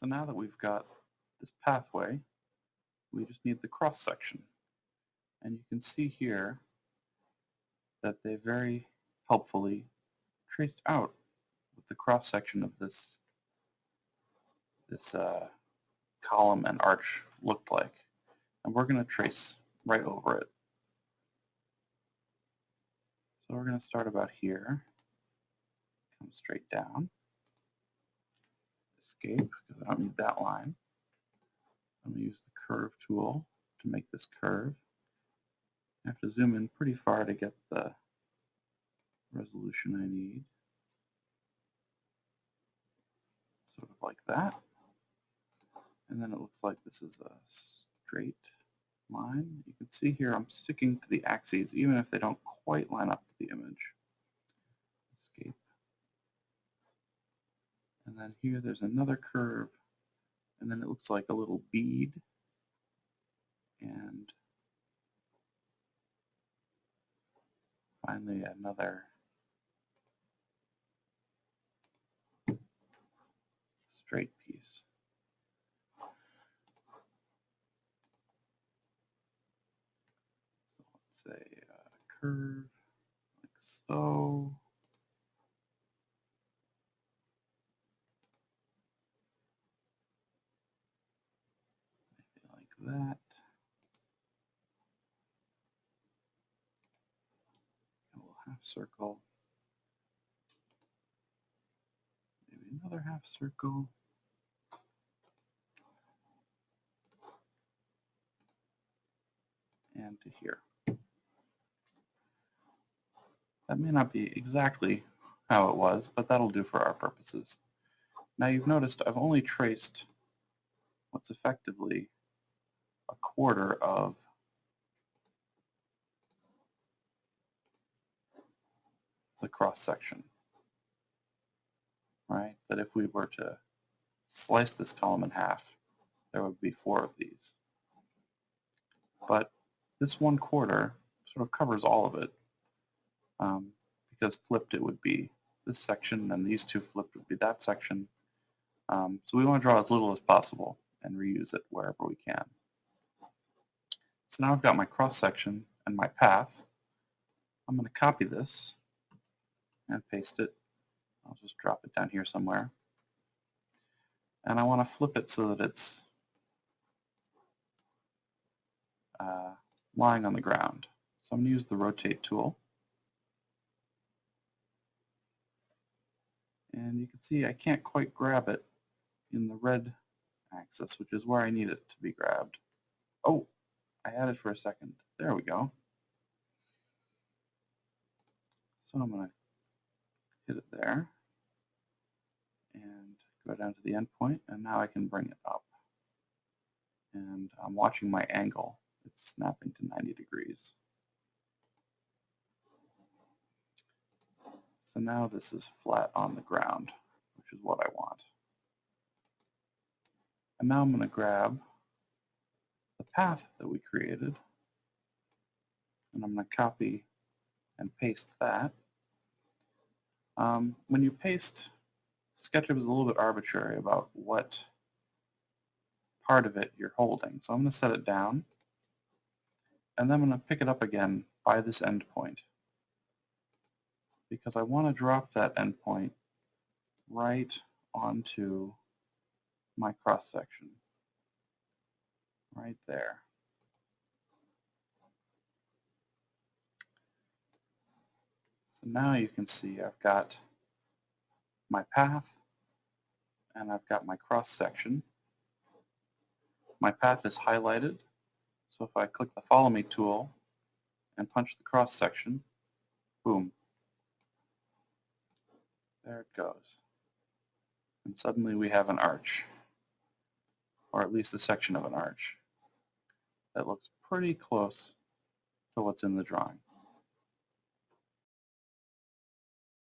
So now that we've got this pathway, we just need the cross section. And you can see here that they very helpfully traced out what the cross section of this this uh, column and arch looked like. And we're going to trace right over it. So we're going to start about here, come straight down, escape because I don't need that line. I'm going to use the curve tool to make this curve. I have to zoom in pretty far to get the resolution I need. Sort of like that. And then it looks like this is a straight line. You can see here I'm sticking to the axes even if they don't quite line up to the image. Escape. And then here there's another curve and then it looks like a little bead and finally another straight piece. So let's say a curve like so. Maybe like that. A little half circle. Maybe another half circle. and to here. That may not be exactly how it was, but that'll do for our purposes. Now you've noticed I've only traced what's effectively a quarter of the cross section, right? That if we were to slice this column in half, there would be four of these. But this one quarter sort of covers all of it um, because flipped it would be this section and these two flipped would be that section. Um, so we want to draw as little as possible and reuse it wherever we can. So now I've got my cross section and my path. I'm going to copy this and paste it. I'll just drop it down here somewhere. And I want to flip it so that it's uh, lying on the ground. So I'm going to use the rotate tool. And you can see I can't quite grab it in the red axis, which is where I need it to be grabbed. Oh, I had it for a second. There we go. So I'm going to hit it there and go down to the endpoint, and now I can bring it up. And I'm watching my angle it's snapping to 90 degrees. So now this is flat on the ground, which is what I want. And now I'm going to grab path that we created, and I'm going to copy and paste that. Um, when you paste, SketchUp is a little bit arbitrary about what part of it you're holding. So I'm going to set it down and then I'm going to pick it up again by this endpoint because I want to drop that endpoint right onto my cross section right there. So now you can see I've got my path and I've got my cross section. My path is highlighted so if I click the Follow Me tool and punch the cross section, boom, there it goes. And suddenly we have an arch, or at least a section of an arch that looks pretty close to what's in the drawing.